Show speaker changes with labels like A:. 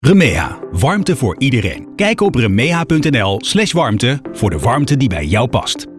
A: Remea, warmte voor iedereen. Kijk op remea.nl/warmte voor de warmte die bij jou past.